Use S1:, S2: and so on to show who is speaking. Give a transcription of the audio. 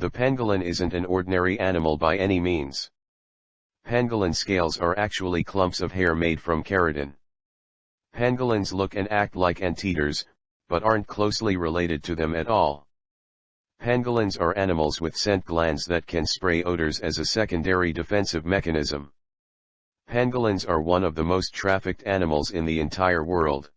S1: The pangolin isn't an ordinary animal by any means. Pangolin scales are actually clumps of hair made from keratin. Pangolins look and act like anteaters, but aren't closely related to them at all. Pangolins are animals with scent glands that can spray odors as a secondary defensive mechanism. Pangolins are one of the most trafficked animals in the entire world.